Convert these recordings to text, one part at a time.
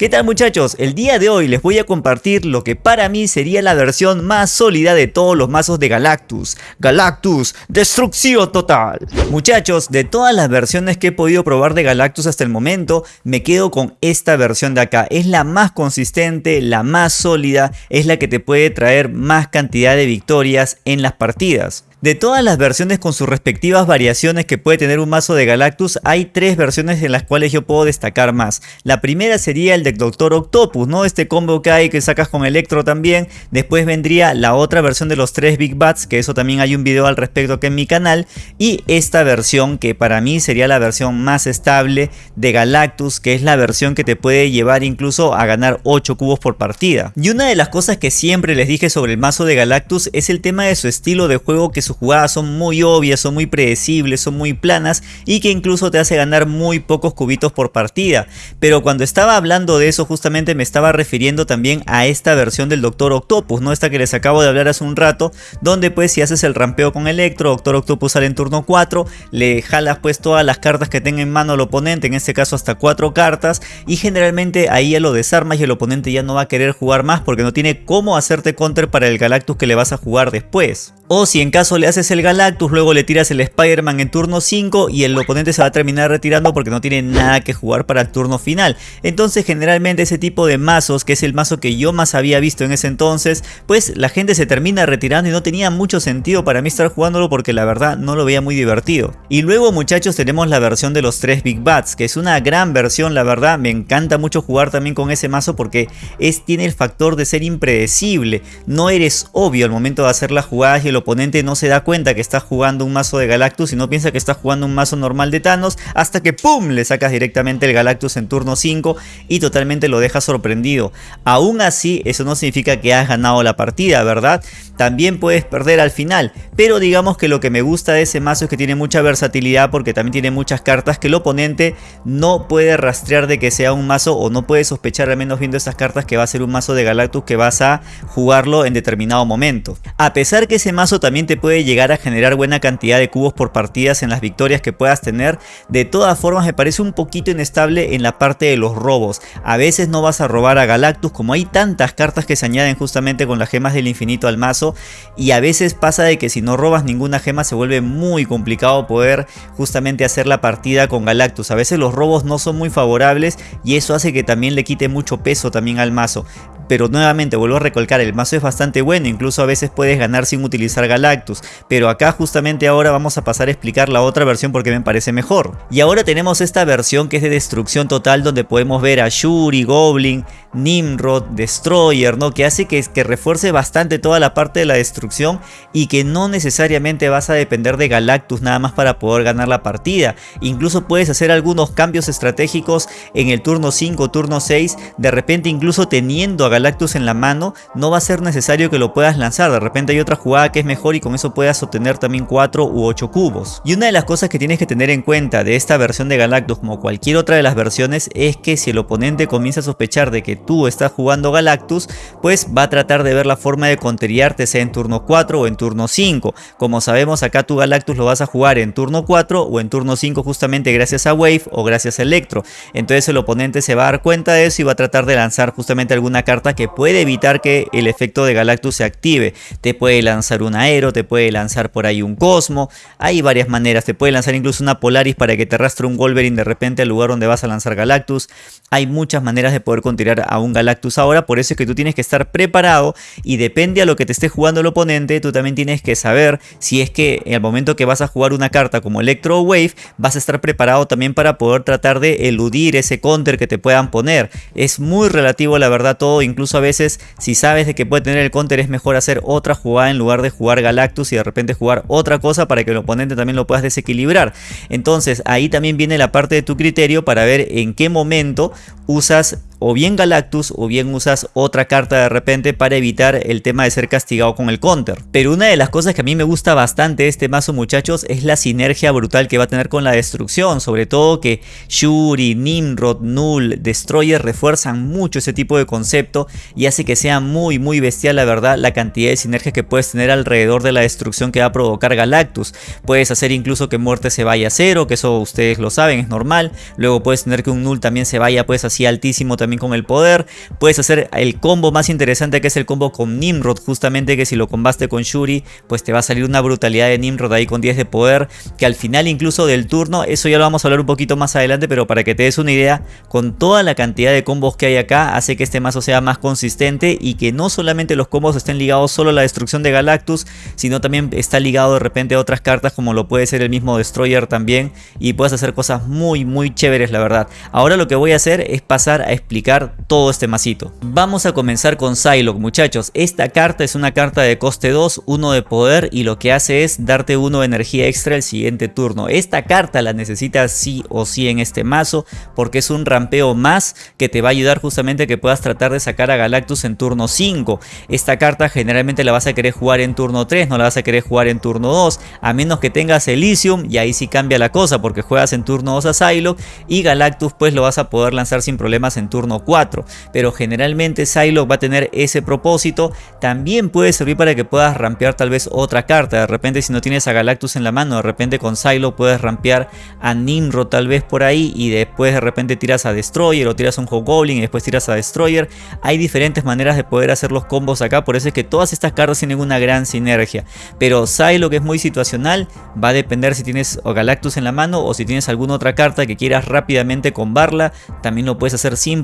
¿Qué tal muchachos? El día de hoy les voy a compartir lo que para mí sería la versión más sólida de todos los mazos de Galactus. Galactus, destrucción total. Muchachos, de todas las versiones que he podido probar de Galactus hasta el momento, me quedo con esta versión de acá. Es la más consistente, la más sólida, es la que te puede traer más cantidad de victorias en las partidas. De todas las versiones con sus respectivas variaciones que puede tener un mazo de Galactus, hay tres versiones en las cuales yo puedo destacar más. La primera sería el de Doctor Octopus, ¿no? Este combo que hay que sacas con Electro también. Después vendría la otra versión de los tres Big Bats, que eso también hay un video al respecto aquí en mi canal. Y esta versión que para mí sería la versión más estable de Galactus, que es la versión que te puede llevar incluso a ganar 8 cubos por partida. Y una de las cosas que siempre les dije sobre el mazo de Galactus es el tema de su estilo de juego que sus jugadas son muy obvias, son muy predecibles, son muy planas y que incluso te hace ganar muy pocos cubitos por partida. Pero cuando estaba hablando de eso justamente me estaba refiriendo también a esta versión del Doctor Octopus, ¿no? Esta que les acabo de hablar hace un rato, donde pues si haces el rampeo con Electro, Doctor Octopus sale en turno 4, le jalas pues todas las cartas que tenga en mano el oponente, en este caso hasta 4 cartas, y generalmente ahí ya lo desarmas y el oponente ya no va a querer jugar más porque no tiene cómo hacerte counter para el Galactus que le vas a jugar después. O si en caso le haces el Galactus, luego le tiras el Spider-Man en turno 5 y el oponente se va a terminar retirando porque no tiene nada que jugar para el turno final. Entonces generalmente ese tipo de mazos, que es el mazo que yo más había visto en ese entonces, pues la gente se termina retirando y no tenía mucho sentido para mí estar jugándolo porque la verdad no lo veía muy divertido. Y luego muchachos tenemos la versión de los 3 Big Bats, que es una gran versión la verdad, me encanta mucho jugar también con ese mazo porque es, tiene el factor de ser impredecible, no eres obvio al momento de hacer las jugadas y el oponente no se da cuenta que está jugando un mazo de Galactus y no piensa que está jugando un mazo normal de Thanos hasta que ¡pum! le sacas directamente el Galactus en turno 5 y totalmente lo dejas sorprendido. Aún así eso no significa que has ganado la partida, ¿verdad? También puedes perder al final, pero digamos que lo que me gusta de ese mazo es que tiene mucha versatilidad porque también tiene muchas cartas que el oponente no puede rastrear de que sea un mazo o no puede sospechar al menos viendo estas cartas que va a ser un mazo de Galactus que vas a jugarlo en determinado momento. A pesar que ese mazo también te puede llegar a generar buena cantidad de cubos por partidas en las victorias que puedas tener, de todas formas me parece un poquito inestable en la parte de los robos. A veces no vas a robar a Galactus como hay tantas cartas que se añaden justamente con las gemas del infinito al mazo y a veces pasa de que si no robas ninguna gema se vuelve muy complicado poder justamente hacer la partida con Galactus. A veces los robos no son muy favorables y eso hace que también le quite mucho peso también al mazo pero nuevamente vuelvo a recalcar, el mazo es bastante bueno, incluso a veces puedes ganar sin utilizar Galactus, pero acá justamente ahora vamos a pasar a explicar la otra versión porque me parece mejor. Y ahora tenemos esta versión que es de destrucción total donde podemos ver a Shuri, Goblin, Nimrod, Destroyer, ¿no? Que hace que, que refuerce bastante toda la parte de la destrucción y que no necesariamente vas a depender de Galactus nada más para poder ganar la partida. Incluso puedes hacer algunos cambios estratégicos en el turno 5, turno 6, de repente incluso teniendo a Galactus en la mano, no va a ser necesario que lo puedas lanzar, de repente hay otra jugada que es mejor y con eso puedas obtener también 4 u 8 cubos. Y una de las cosas que tienes que tener en cuenta de esta versión de Galactus como cualquier otra de las versiones es que si el oponente comienza a sospechar de que tú estás jugando Galactus, pues va a tratar de ver la forma de conteriarte sea en turno 4 o en turno 5. Como sabemos acá tu Galactus lo vas a jugar en turno 4 o en turno 5 justamente gracias a Wave o gracias a Electro. Entonces el oponente se va a dar cuenta de eso y va a tratar de lanzar justamente alguna carta que puede evitar que el efecto de Galactus se active. Te puede lanzar un aero, te puede lanzar por ahí un Cosmo. Hay varias maneras. Te puede lanzar incluso una Polaris para que te arrastre un Wolverine de repente al lugar donde vas a lanzar Galactus. Hay muchas maneras de poder continuar a un Galactus ahora. Por eso es que tú tienes que estar preparado y depende a lo que te esté jugando el oponente. Tú también tienes que saber si es que el momento que vas a jugar una carta como Electro Wave vas a estar preparado también para poder tratar de eludir ese counter que te puedan poner. Es muy relativo la verdad todo, incluso a veces si sabes de que puede tener el counter es mejor hacer otra jugada en lugar de jugar Galactus y de repente jugar otra cosa para que el oponente también lo puedas desequilibrar. Entonces ahí también viene la parte de tu criterio para ver en qué momento usas o bien Galactus o bien usas otra carta de repente para evitar el tema de ser castigado con el counter. Pero una de las cosas que a mí me gusta bastante este mazo muchachos es la sinergia brutal que va a tener con la destrucción. Sobre todo que Shuri, Nimrod, Null, Destroyer refuerzan mucho ese tipo de concepto y hace que sea muy muy bestial la verdad la cantidad de sinergia que puedes tener alrededor de la destrucción que va a provocar Galactus. Puedes hacer incluso que muerte se vaya a cero, que eso ustedes lo saben, es normal. Luego puedes tener que un Null también se vaya pues así altísimo también también con el poder. Puedes hacer el combo más interesante que es el combo con Nimrod, justamente que si lo combaste con Shuri, pues te va a salir una brutalidad de Nimrod ahí con 10 de poder, que al final incluso del turno, eso ya lo vamos a hablar un poquito más adelante, pero para que te des una idea, con toda la cantidad de combos que hay acá, hace que este mazo sea más consistente y que no solamente los combos estén ligados solo a la destrucción de Galactus, sino también está ligado de repente a otras cartas como lo puede ser el mismo Destroyer también y puedes hacer cosas muy muy chéveres la verdad. Ahora lo que voy a hacer es pasar a explicar todo este masito. Vamos a comenzar con Psylocke muchachos. Esta carta es una carta de coste 2, 1 de poder y lo que hace es darte 1 de energía extra el siguiente turno. Esta carta la necesitas sí o sí en este mazo porque es un rampeo más que te va a ayudar justamente que puedas tratar de sacar a Galactus en turno 5. Esta carta generalmente la vas a querer jugar en turno 3, no la vas a querer jugar en turno 2, a menos que tengas Elysium y ahí sí cambia la cosa porque juegas en turno 2 a Psylocke y Galactus pues lo vas a poder lanzar sin problemas en turno 4. Pero generalmente Psylocke va a tener ese propósito, también puede servir para que puedas rampear tal vez otra carta, de repente si no tienes a Galactus en la mano, de repente con Psylocke puedes rampear a Nimrod tal vez por ahí y después de repente tiras a Destroyer o tiras a un Hobgoblin y después tiras a Destroyer. Hay diferentes maneras de poder hacer los combos acá, por eso es que todas estas cartas tienen una gran sinergia. Pero Psylocke es muy situacional, va a depender si tienes Galactus en la mano o si tienes alguna otra carta que quieras rápidamente combarla, también lo puedes hacer sin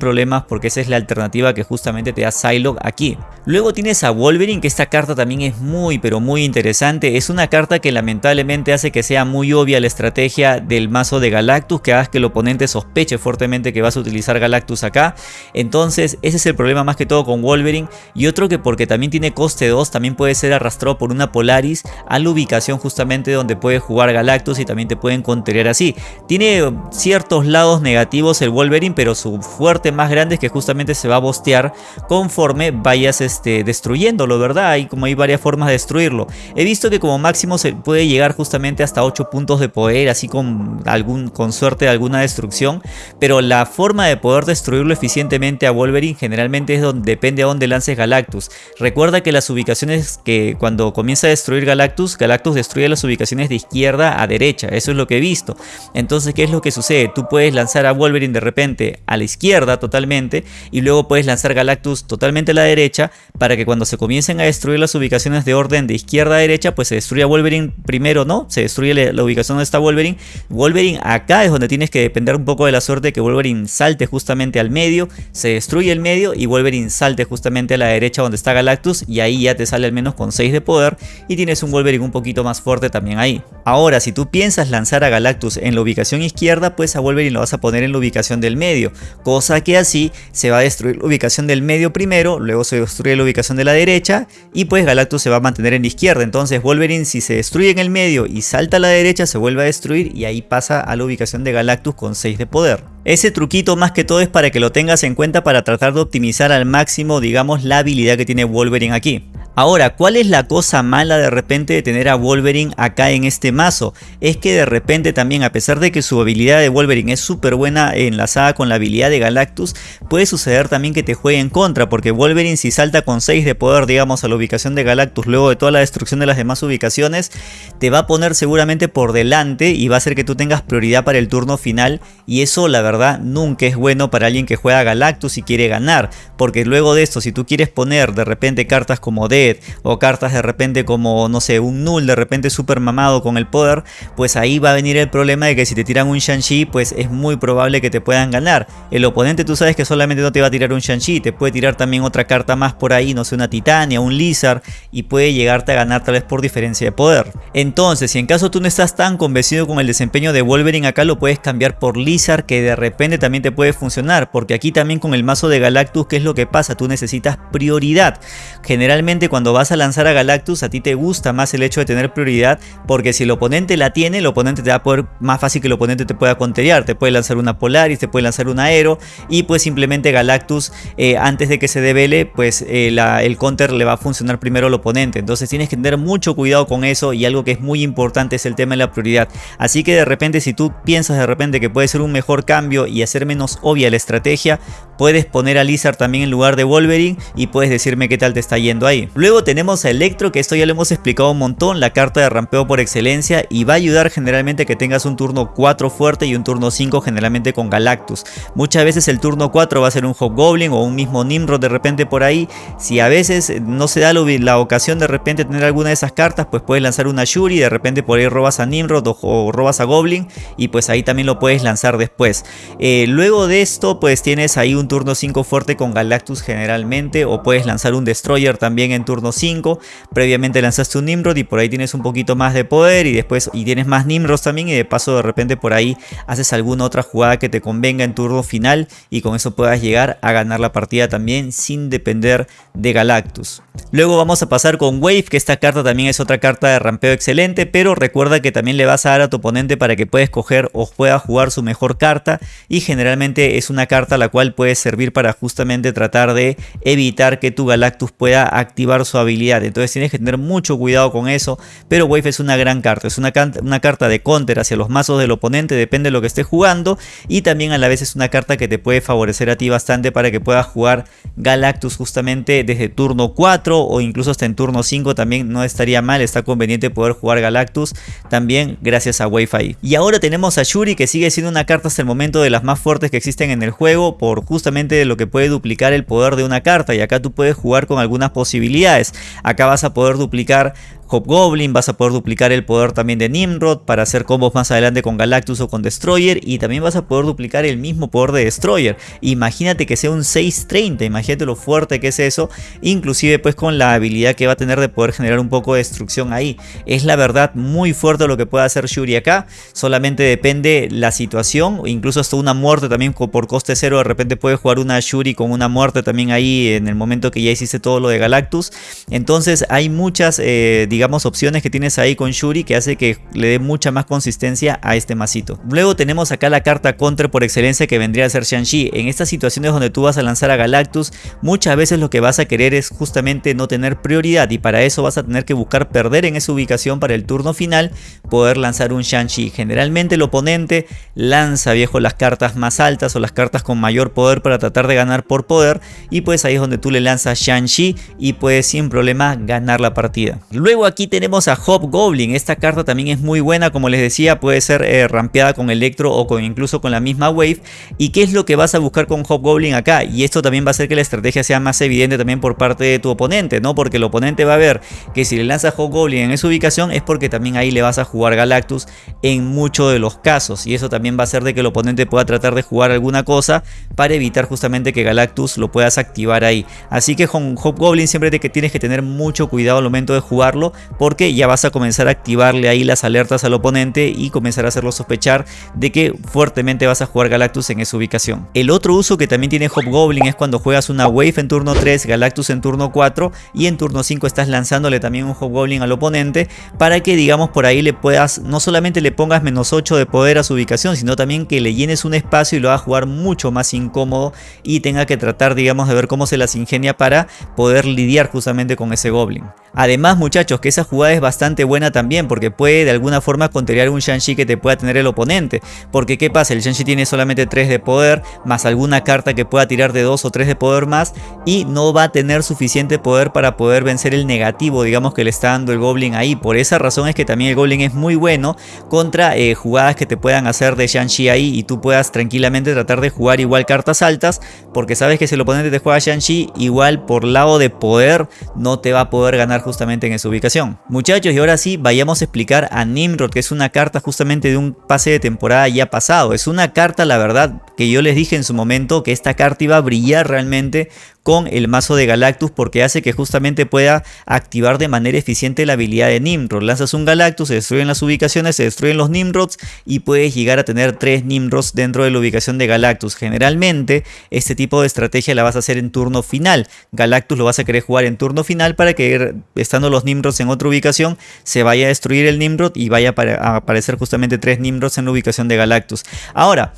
porque esa es la alternativa que justamente te da Psylocke aquí. Luego tienes a Wolverine que esta carta también es muy pero muy interesante, es una carta que lamentablemente hace que sea muy obvia la estrategia del mazo de Galactus, que hagas que el oponente sospeche fuertemente que vas a utilizar Galactus acá, entonces ese es el problema más que todo con Wolverine y otro que porque también tiene coste 2 también puede ser arrastrado por una Polaris a la ubicación justamente donde puede jugar Galactus y también te pueden contener así. Tiene ciertos lados negativos el Wolverine pero su fuerte más grande es que justamente se va a bostear conforme vayas este, destruyéndolo, ¿verdad? Y como hay varias formas de destruirlo. He visto que como máximo se puede llegar justamente hasta 8 puntos de poder, así con, algún, con suerte de alguna destrucción, pero la forma de poder destruirlo eficientemente a Wolverine generalmente es donde depende a dónde lances Galactus. Recuerda que las ubicaciones que cuando comienza a destruir Galactus, Galactus destruye las ubicaciones de izquierda a derecha, eso es lo que he visto. Entonces, ¿qué es lo que sucede? Tú puedes lanzar a Wolverine de repente a la izquierda totalmente y luego puedes lanzar Galactus totalmente a la derecha para que cuando se comiencen a destruir las ubicaciones de orden de izquierda a derecha, pues se destruya Wolverine primero, ¿no? Se destruye la ubicación donde está Wolverine. Wolverine acá es donde tienes que depender un poco de la suerte que Wolverine salte justamente al medio, se destruye el medio y Wolverine salte justamente a la derecha donde está Galactus y ahí ya te sale al menos con 6 de poder y tienes un Wolverine un poquito más fuerte también ahí. Ahora, si tú piensas lanzar a Galactus en la ubicación izquierda, pues a Wolverine lo vas a poner en la ubicación del medio, cosa que así se va a destruir la ubicación del medio primero, luego se destruye la ubicación de la derecha y pues Galactus se va a mantener en la izquierda. Entonces Wolverine si se destruye en el medio y salta a la derecha se vuelve a destruir y ahí pasa a la ubicación de Galactus con 6 de poder. Ese truquito más que todo es para que lo tengas en cuenta para tratar de optimizar al máximo digamos la habilidad que tiene Wolverine aquí. Ahora, ¿cuál es la cosa mala de repente de tener a Wolverine acá en este mazo? Es que de repente también, a pesar de que su habilidad de Wolverine es súper buena enlazada con la habilidad de Galactus, puede suceder también que te juegue en contra, porque Wolverine si salta con 6 de poder, digamos, a la ubicación de Galactus luego de toda la destrucción de las demás ubicaciones, te va a poner seguramente por delante y va a hacer que tú tengas prioridad para el turno final, y eso la verdad nunca es bueno para alguien que juega Galactus y quiere ganar, porque luego de esto, si tú quieres poner de repente cartas como D o cartas de repente como, no sé, un Null de repente super mamado con el poder, pues ahí va a venir el problema de que si te tiran un Shang-Chi, pues es muy probable que te puedan ganar. El oponente tú sabes que solamente no te va a tirar un Shang-Chi, te puede tirar también otra carta más por ahí, no sé, una Titania, un Lizard, y puede llegarte a ganar tal vez por diferencia de poder. Entonces, si en caso tú no estás tan convencido con el desempeño de Wolverine, acá lo puedes cambiar por Lizard, que de repente también te puede funcionar, porque aquí también con el mazo de Galactus, ¿qué es lo que pasa? Tú necesitas prioridad. Generalmente cuando vas a lanzar a Galactus a ti te gusta más el hecho de tener prioridad porque si el oponente la tiene, el oponente te va a poder más fácil que el oponente te pueda conterear. Te puede lanzar una Polaris, te puede lanzar un Aero y pues simplemente Galactus eh, antes de que se devele pues eh, el counter le va a funcionar primero al oponente. Entonces tienes que tener mucho cuidado con eso y algo que es muy importante es el tema de la prioridad. Así que de repente si tú piensas de repente que puede ser un mejor cambio y hacer menos obvia la estrategia, puedes poner a Lizard también en lugar de Wolverine y puedes decirme qué tal te está yendo ahí. Tenemos a Electro, que esto ya lo hemos explicado un montón, la carta de rampeo por excelencia y va a ayudar generalmente que tengas un turno 4 fuerte y un turno 5 generalmente con Galactus. Muchas veces el turno 4 va a ser un Hobgoblin o un mismo Nimrod de repente por ahí. Si a veces no se da la ocasión de repente tener alguna de esas cartas, pues puedes lanzar una Shuri, de repente por ahí robas a Nimrod o, robas a Goblin y pues ahí también lo puedes lanzar después. Eh, luego de esto pues tienes ahí un turno 5 fuerte con Galactus generalmente o puedes lanzar un Destroyer también en turno 5. Previamente lanzaste un Nimrod y por ahí tienes un poquito más de poder y después y tienes más Nimrods también y de paso de repente por ahí haces alguna otra jugada que te convenga en turno final y con eso puedas llegar a ganar la partida también sin depender de Galactus. Luego vamos a pasar con Wave, que esta carta también es otra carta de rampeo excelente, pero recuerda que también le vas a dar a tu oponente para que pueda escoger o pueda jugar su mejor carta y generalmente es una carta la cual puede servir para justamente tratar de evitar que tu Galactus pueda activar su habilidad. Entonces tienes que tener mucho cuidado con eso, pero Wave es una gran carta, es una, una carta de counter hacia los mazos del oponente, depende de lo que esté jugando y también a la vez es una carta que te puede favorecer a ti bastante para que puedas jugar Galactus justamente desde turno 4 o incluso hasta en turno 5 también no estaría mal, está conveniente poder jugar Galactus también gracias a Wi-Fi. Y ahora tenemos a Shuri que sigue siendo una carta hasta el momento de las más fuertes que existen en el juego por justamente lo que puede duplicar el poder de una carta y acá tú puedes jugar con algunas posibilidades. Acá vas a poder duplicar Hobgoblin, vas a poder duplicar el poder también de Nimrod para hacer combos más adelante con Galactus o con Destroyer y también vas a poder duplicar el mismo poder de Destroyer. Imagínate que sea un 630, imagínate lo fuerte que es eso, inclusive pues con la habilidad que va a tener de poder generar un poco de destrucción ahí. Es la verdad muy fuerte lo que puede hacer Shuri acá, solamente depende la situación, incluso hasta una muerte también por coste cero, de repente puedes jugar una Shuri con una muerte también ahí en el momento que ya hiciste todo lo de Galactus. Entonces hay muchas... Eh, digamos, opciones que tienes ahí con Shuri que hace que le dé mucha más consistencia a este masito. Luego tenemos acá la carta contra por excelencia que vendría a ser Shang-Chi. En estas situaciones donde tú vas a lanzar a Galactus, muchas veces lo que vas a querer es justamente no tener prioridad y para eso vas a tener que buscar perder en esa ubicación para el turno final, poder lanzar un Shang-Chi. Generalmente el oponente lanza viejo las cartas más altas o las cartas con mayor poder para tratar de ganar por poder y pues ahí es donde tú le lanzas Shang-Chi y puedes sin problema ganar la partida. Luego aquí tenemos a Hobgoblin. Esta carta también es muy buena, como les decía, puede ser eh, rampeada con Electro o con, incluso con la misma Wave. ¿Y qué es lo que vas a buscar con Hobgoblin acá? Y esto también va a hacer que la estrategia sea más evidente también por parte de tu oponente, ¿no? Porque el oponente va a ver que si le lanzas Hobgoblin en esa ubicación es porque también ahí le vas a jugar Galactus en muchos de los casos. Y eso también va a hacer de que el oponente pueda tratar de jugar alguna cosa para evitar justamente que Galactus lo puedas activar ahí. Así que con Hobgoblin siempre te, que tienes que tener mucho cuidado al momento de jugarlo porque ya vas a comenzar a activarle ahí las alertas al oponente y comenzar a hacerlo sospechar de que fuertemente vas a jugar Galactus en esa ubicación. El otro uso que también tiene Hobgoblin es cuando juegas una Wave en turno 3, Galactus en turno 4 y en turno 5 estás lanzándole también un Hobgoblin al oponente para que digamos por ahí le puedas, no solamente le pongas menos 8 de poder a su ubicación, sino también que le llenes un espacio y lo a jugar mucho más incómodo y tenga que tratar digamos de ver cómo se las ingenia para poder lidiar justamente con ese Goblin. Además muchachos que esa jugada es bastante buena también porque puede de alguna forma contrariar un Shang-Chi que te pueda tener el oponente. Porque qué pasa, el Shang-Chi tiene solamente 3 de poder más alguna carta que pueda tirar de 2 o 3 de poder más y no va a tener suficiente poder para poder vencer el negativo digamos que le está dando el Goblin ahí. Por esa razón es que también el Goblin es muy bueno contra eh, jugadas que te puedan hacer de Shang-Chi ahí y tú puedas tranquilamente tratar de jugar igual cartas altas porque sabes que si el oponente te juega Shang-Chi igual por lado de poder no te va a poder ganar justamente en esa ubicación. Muchachos, y ahora sí, vayamos a explicar a Nimrod, que es una carta justamente de un pase de temporada ya pasado. Es una carta, la verdad, que yo les dije en su momento que esta carta iba a brillar realmente con el mazo de Galactus porque hace que justamente pueda activar de manera eficiente la habilidad de Nimrod. Lanzas un Galactus, se destruyen las ubicaciones, se destruyen los Nimrods y puedes llegar a tener tres Nimrods dentro de la ubicación de Galactus. Generalmente este tipo de estrategia la vas a hacer en turno final. Galactus lo vas a querer jugar en turno final para que estando los Nimrods en otra ubicación se vaya a destruir el Nimrod y vaya a aparecer justamente tres Nimrods en la ubicación de Galactus. Ahora,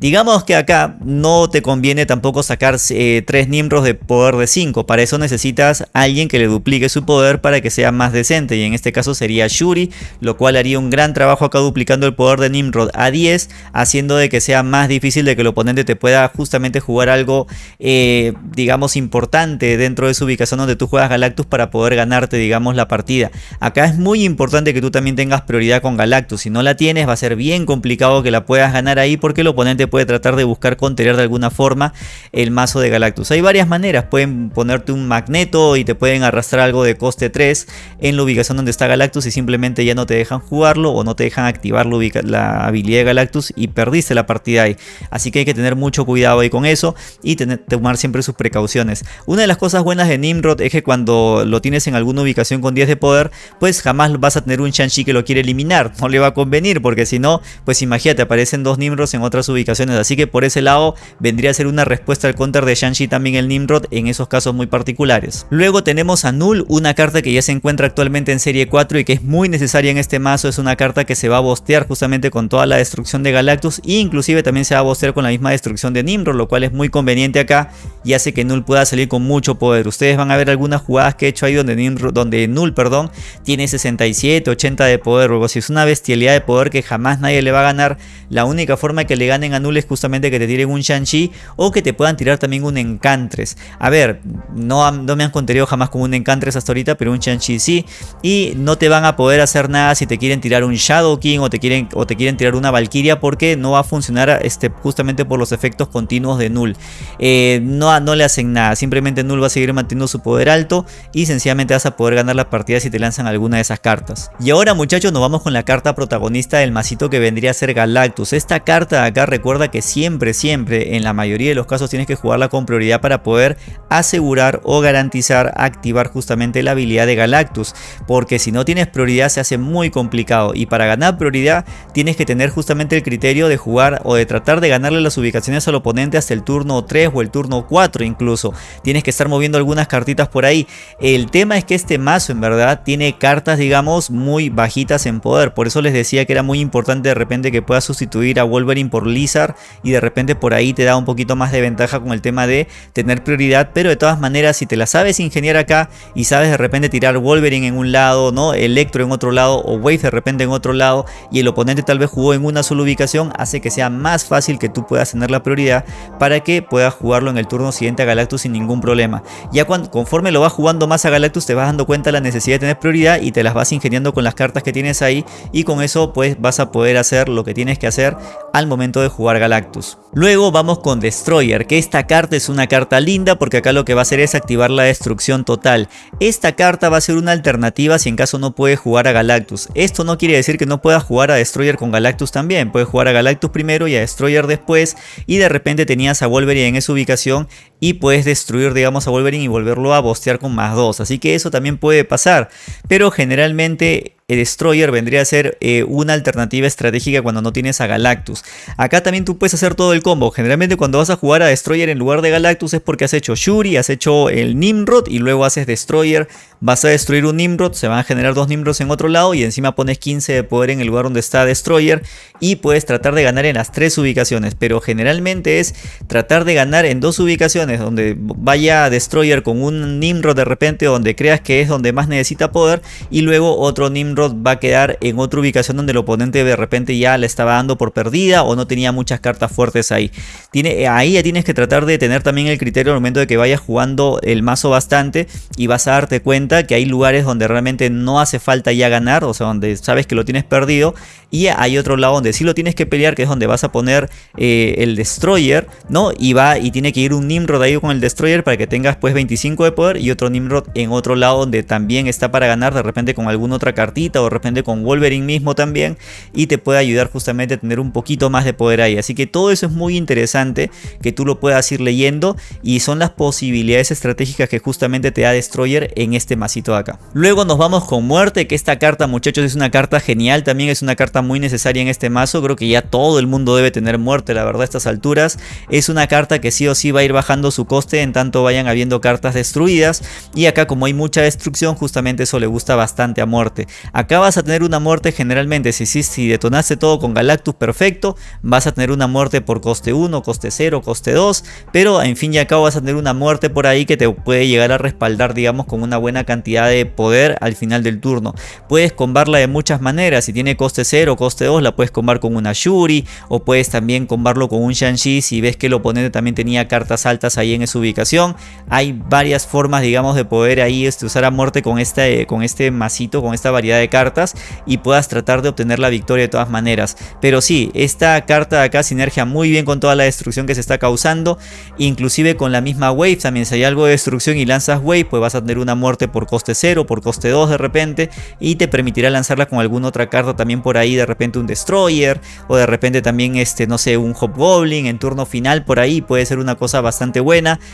Digamos que acá no te conviene tampoco sacar 3 eh, Nimrods de poder de 5. Para eso necesitas alguien que le duplique su poder para que sea más decente. Y en este caso sería Shuri, lo cual haría un gran trabajo acá duplicando el poder de Nimrod a 10. Haciendo de que sea más difícil de que el oponente te pueda justamente jugar algo, eh, digamos, importante dentro de su ubicación donde tú juegas Galactus para poder ganarte, digamos, la partida. Acá es muy importante que tú también tengas prioridad con Galactus. Si no la tienes va a ser bien complicado que la puedas ganar ahí porque el oponente puede tratar de buscar contener de alguna forma el mazo de Galactus. Hay varias maneras, pueden ponerte un magneto y te pueden arrastrar algo de coste 3 en la ubicación donde está Galactus y simplemente ya no te dejan jugarlo o no te dejan activar la, habilidad de Galactus y perdiste la partida ahí. Así que hay que tener mucho cuidado ahí con eso y tener, tomar siempre sus precauciones. Una de las cosas buenas de Nimrod es que cuando lo tienes en alguna ubicación con 10 de poder, pues jamás vas a tener un Shang-Chi que lo quiere eliminar. No le va a convenir porque si no, pues imagínate, aparecen dos Nimrods en otras ubicaciones Así que por ese lado vendría a ser una respuesta al counter de Shang-Chi también el Nimrod en esos casos muy particulares. Luego tenemos a Null, una carta que ya se encuentra actualmente en serie 4 y que es muy necesaria en este mazo. Es una carta que se va a bostear justamente con toda la destrucción de Galactus e inclusive también se va a bostear con la misma destrucción de Nimrod, lo cual es muy conveniente acá y hace que Null pueda salir con mucho poder. Ustedes van a ver algunas jugadas que he hecho ahí donde, Nimrod, donde Null perdón, tiene 67, 80 de poder, o si es una bestialidad de poder que jamás nadie le va a ganar. La única forma que le ganen a Null es justamente que te tiren un Shang-Chi o que te puedan tirar también un Encantres. A ver, no, no me han contenido jamás con un Encantres hasta ahorita, pero un Shang-Chi sí. Y no te van a poder hacer nada si te quieren tirar un Shadow King o te quieren, o te quieren tirar una Valkyria porque no va a funcionar este, justamente por los efectos continuos de Null. Eh, no, no le hacen nada, simplemente Null va a seguir manteniendo su poder alto y sencillamente vas a poder ganar la partida si te lanzan alguna de esas cartas. Y ahora muchachos nos vamos con la carta protagonista del masito que vendría a ser Galactus. Esta carta acá recuerda que siempre, siempre, en la mayoría de los casos tienes que jugarla con prioridad para poder asegurar o garantizar activar justamente la habilidad de Galactus. Porque si no tienes prioridad se hace muy complicado y para ganar prioridad tienes que tener justamente el criterio de jugar o de tratar de ganarle las ubicaciones al oponente hasta el turno 3 o el turno 4 incluso. Tienes que estar moviendo algunas cartitas por ahí. El tema es que este mazo en verdad tiene cartas digamos muy bajitas en poder. Por eso les decía que era muy importante de repente que puedas sustituir a Wolverine por Lizard y de repente por ahí te da un poquito más de ventaja con el tema de tener prioridad, pero de todas maneras si te la sabes ingeniar acá y sabes de repente tirar Wolverine en un lado, ¿no? Electro en otro lado o Wave de repente en otro lado y el oponente tal vez jugó en una sola ubicación, hace que sea más fácil que tú puedas tener la prioridad para que puedas jugarlo en el turno siguiente a Galactus sin ningún problema. Ya cuando, conforme lo vas jugando más a Galactus te vas dando cuenta de la necesidad de tener prioridad y te las vas ingeniando con las cartas que tienes ahí y con eso pues vas a poder hacer lo que tienes que hacer al momento de jugar Galactus. Luego vamos con Destroyer, que esta carta es una carta linda porque acá lo que va a hacer es activar la destrucción total. Esta carta va a ser una alternativa si en caso no puede jugar a Galactus. Esto no quiere decir que no puedas jugar a Destroyer con Galactus también. Puedes jugar a Galactus primero y a Destroyer después y de repente tenías a Wolverine en esa ubicación y puedes destruir digamos a Wolverine y volverlo a bostear con más 2. Así que eso también puede pasar. Pero generalmente Destroyer vendría a ser eh, una alternativa estratégica cuando no tienes a Galactus. Acá también tú puedes hacer todo el combo. Generalmente cuando vas a jugar a Destroyer en lugar de Galactus es porque has hecho Shuri, has hecho el Nimrod y luego haces Destroyer. Vas a destruir un Nimrod, se van a generar dos Nimrods en otro lado y encima pones 15 de poder en el lugar donde está Destroyer y puedes tratar de ganar en las tres ubicaciones. Pero generalmente es tratar de ganar en dos ubicaciones donde vaya Destroyer con un Nimrod de repente donde creas que es donde más necesita poder y luego otro Nimrod va a quedar en otra ubicación donde el oponente de repente ya le estaba dando por perdida o no tenía muchas cartas fuertes ahí. Tiene, ahí ya tienes que tratar de tener también el criterio al momento de que vayas jugando el mazo bastante y vas a darte cuenta que hay lugares donde realmente no hace falta ya ganar, o sea, donde sabes que lo tienes perdido y hay otro lado donde sí lo tienes que pelear, que es donde vas a poner eh, el Destroyer, ¿no? Y va y tiene que ir un Nimrod ahí con el Destroyer para que tengas pues 25 de poder y otro Nimrod en otro lado donde también está para ganar de repente con alguna otra cartita o de repente con Wolverine mismo también y te puede ayudar justamente a tener un poquito más de poder ahí. Así que todo eso es muy interesante que tú lo puedas ir leyendo y son las posibilidades estratégicas que justamente te da Destroyer en este masito de acá. Luego nos vamos con Muerte, que esta carta muchachos es una carta genial, también es una carta muy necesaria en este mazo, creo que ya todo el mundo debe tener Muerte, la verdad a estas alturas. Es una carta que sí o sí va a ir bajando su coste en tanto vayan habiendo cartas destruidas. Y acá como hay mucha destrucción, justamente eso le gusta bastante a muerte. Acá vas a tener una muerte generalmente, si, si, si detonaste todo con Galactus perfecto, vas a tener una muerte por coste 1, coste 0, coste 2. Pero en fin y cabo vas a tener una muerte por ahí que te puede llegar a respaldar digamos con una buena cantidad de poder al final del turno. Puedes combarla de muchas maneras, si tiene coste 0 o coste 2 la puedes combar con una Shuri o puedes también combarlo con un Shang-Chi si ves que el oponente también tenía cartas altas ahí en esa ubicación. Hay varias formas digamos de poder ahí este, usar a muerte con este, con este masito, con esta variedad de cartas y puedas tratar de obtener la victoria de todas maneras. Pero sí, esta carta de acá sinergia muy bien con toda la destrucción que se está causando, inclusive con la misma wave también si hay algo de destrucción y lanzas wave pues vas a tener una muerte por coste 0, por coste 2 de repente y te permitirá lanzarla con alguna otra carta también por ahí, de repente un Destroyer o de repente también este, no sé, un Hobgoblin en turno final por ahí puede ser una cosa bastante buena.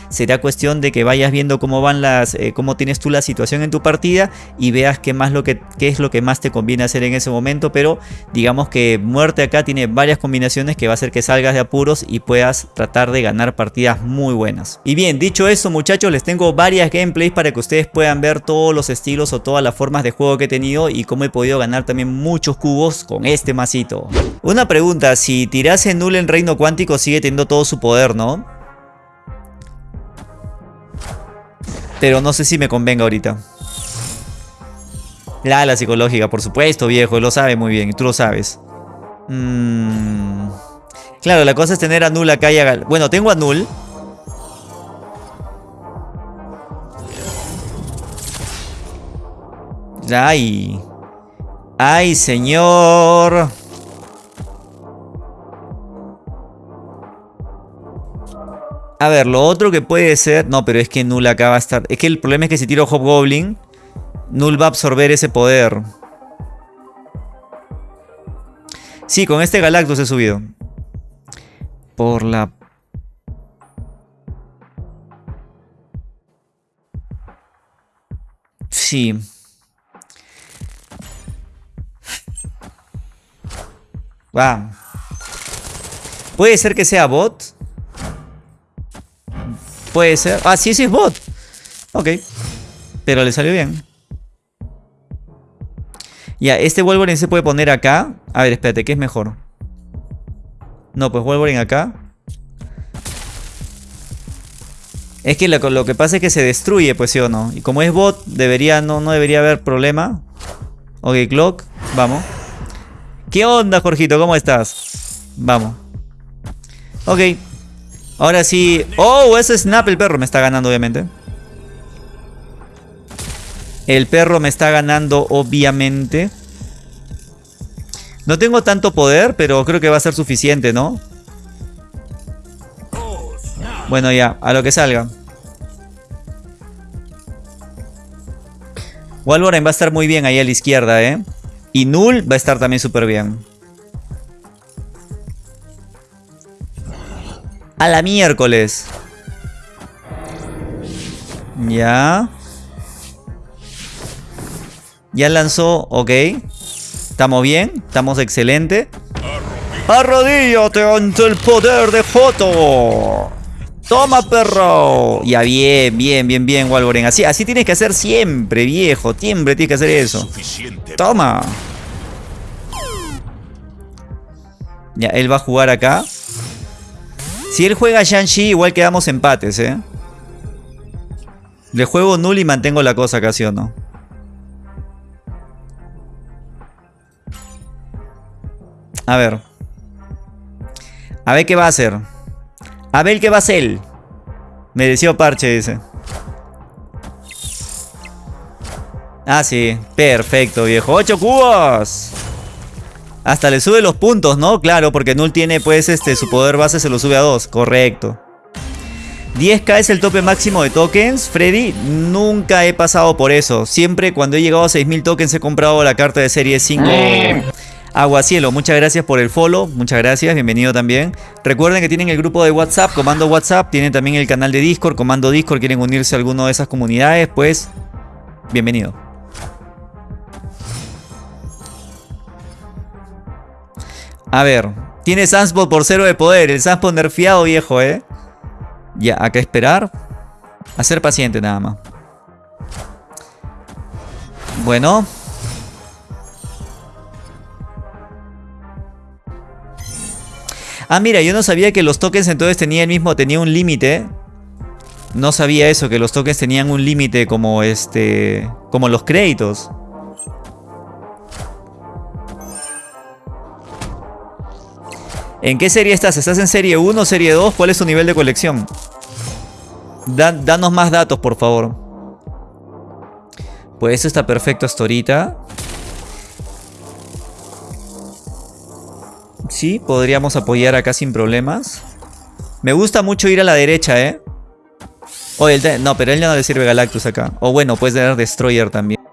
Será cuestión de que vayas viendo cómo van las, eh, cómo tienes tú la situación en tu partida y veas qué más lo que qué es lo que más te conviene hacer en ese momento, pero digamos que muerte acá tiene varias combinaciones que va a hacer que salgas de apuros y puedas tratar de ganar partidas muy buenas. Y bien, dicho eso muchachos, les tengo varias gameplays para que ustedes puedan ver todos los estilos o todas las formas de juego que he tenido y cómo he podido ganar también muchos cubos con este masito. Una pregunta, si tirase null en reino cuántico sigue teniendo todo su poder, ¿no? Pero no sé si me convenga ahorita. La, la psicológica, por supuesto, viejo, lo sabe muy bien, y tú lo sabes. Mm. Claro, la cosa es tener a Null acá y a... Bueno, tengo a Null. Ay. Ay, señor. A ver, lo otro que puede ser... No, pero es que Null acá va a estar... Es que el problema es que si tiro Hobgoblin, Null va a absorber ese poder. Sí, con este Galactus he subido. Por la... Sí. Va. Puede ser que sea bot. Puede ser. Ah, sí, sí es bot. Ok. Pero le salió bien. Ya, este Wolverine se puede poner acá. A ver, espérate, ¿qué es mejor? No, pues Wolverine acá. Es que lo, que pasa es que se destruye, pues sí o no. Y como es bot, debería, no, no debería haber problema. Ok, Clock, vamos. ¿Qué onda, Jorgito? ¿Cómo estás? Vamos. Ok. Ahora sí. Oh, ese Snap, el perro me está ganando, obviamente. El perro me está ganando, obviamente. No tengo tanto poder, pero creo que va a ser suficiente, ¿no? Bueno, ya, a lo que salga. Wolverine va a estar muy bien ahí a la izquierda, ¿eh? Y Null va a estar también súper bien. A la miércoles. Ya. Ya lanzó, ok. Estamos bien, estamos excelente. Arrodíllate ante el poder de Foto. Toma, perro. Ya, bien, bien, bien, bien, Wolverine. Así, así tienes que hacer siempre, viejo. Siempre tienes que hacer eso. Toma. Ya, él va a jugar acá. Si él juega Shang-Chi, igual quedamos empates, ¿eh? Le juego null y mantengo la cosa casi o no. A ver. A ver qué va a hacer. A ver qué va a hacer. Me decía parche, dice. Ah, sí. Perfecto, viejo. ¡Ocho cubos! Hasta le sube los puntos, ¿no? Claro, porque Null tiene, pues, este, su poder base se lo sube a 2. Correcto. 10k es el tope máximo de tokens. Freddy, nunca he pasado por eso. Siempre cuando he llegado a 6000 tokens he comprado la carta de serie 5. Aguacielo, muchas gracias por el follow, muchas gracias, bienvenido también. Recuerden que tienen el grupo de WhatsApp, Comando WhatsApp, tienen también el canal de Discord, Comando Discord, quieren unirse a alguna de esas comunidades, pues bienvenido. A ver, tiene Sunspot por cero de poder, el Sunspot nerfeado viejo, eh. Ya, acá esperar. A ser paciente nada más. Bueno. Ah, mira, yo no sabía que los tokens entonces tenían el mismo, tenía un límite. No sabía eso, que los tokens tenían un límite como este, como los créditos. ¿En qué serie estás? ¿Estás en serie 1 o serie 2? ¿Cuál es tu nivel de colección? danos más datos, por favor. Pues eso está perfecto hasta ahorita. Sí, podríamos apoyar acá sin problemas. Me gusta mucho ir a la derecha, ¿eh? Oh, no, pero él ya no le sirve Galactus acá. O bueno, puedes tener Destroyer también.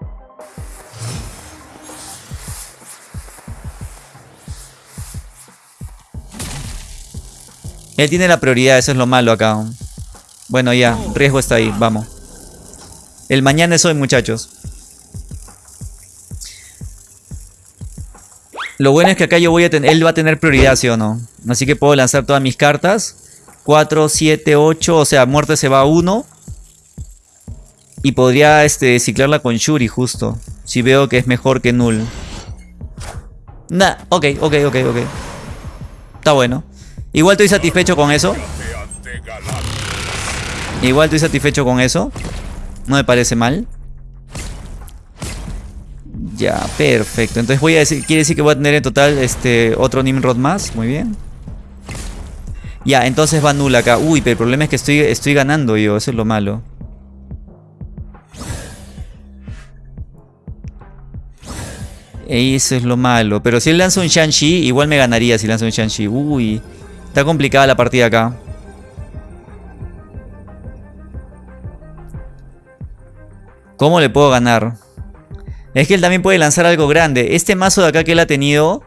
Él tiene la prioridad, eso es lo malo acá. Bueno, ya, riesgo está ahí, vamos. El mañana es hoy, muchachos. Lo bueno es que acá yo voy a tener... Él va a tener prioridad, ¿sí o no? Así que puedo lanzar todas mis cartas. 4, 7, 8. O sea, muerte se va a 1. Y podría este, ciclarla con Shuri justo. Si veo que es mejor que Null. Nah, ok, ok, ok, ok. Está bueno. Igual estoy satisfecho con eso. Igual estoy satisfecho con eso. No me parece mal. Ya, perfecto. Entonces voy a decir, quiere decir que voy a tener en total este otro Nimrod más. Muy bien. Ya, entonces va nula acá. Uy, pero el problema es que estoy, estoy ganando yo. Eso es lo malo. Eso es lo malo. Pero si él lanza un Shang-Chi, igual me ganaría si lanza un Shang-Chi. Uy. Está complicada la partida acá. ¿Cómo le puedo ganar? Es que él también puede lanzar algo grande. Este mazo de acá que él ha tenido...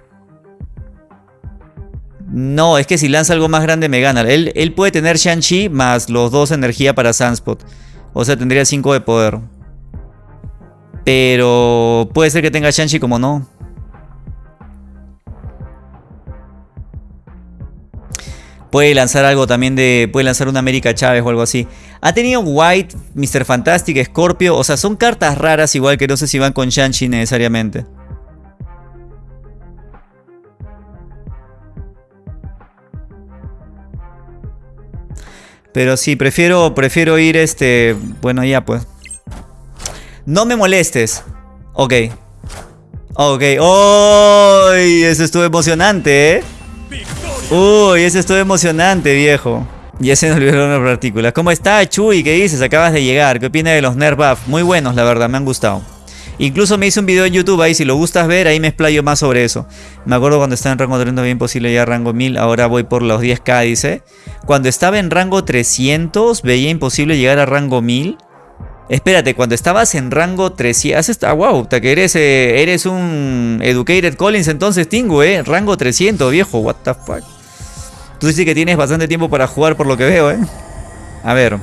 No, es que si lanza algo más grande me gana. Él, él puede tener Shang-Chi más los dos energía para Sunspot. O sea, tendría 5 de poder. Pero puede ser que tenga Shang-Chi como no. Puede lanzar algo también de... Puede lanzar una América Chávez o algo así. Ha tenido White, Mr. Fantastic, Scorpio. O sea, son cartas raras igual que no sé si van con Shang-Chi necesariamente. Pero sí, prefiero, prefiero ir este... Bueno, ya pues. No me molestes. Ok. Ok. ¡Uy! eso estuvo emocionante, ¿eh? Uy, ese estuvo emocionante, viejo. Y ese nos olvidó una partícula. ¿Cómo está, Chuy? ¿Qué dices? Acabas de llegar. ¿Qué opinas de los Nerf Buff? Muy buenos, la verdad, me han gustado. Incluso me hice un video en YouTube ahí, si lo gustas ver, ahí me explayo más sobre eso. Me acuerdo cuando estaba en rango 30 bien posible ya rango 1000, ahora voy por los 10k, dice. Cuando estaba en rango 300, veía imposible llegar a rango 1000. Espérate, cuando estabas en rango 300... Ah, wow, que eres, eh, eres un Educated Collins entonces, Tingo, eh. Rango 300, viejo, what the fuck. Tú que tienes bastante tiempo para jugar por lo que veo, eh. A ver.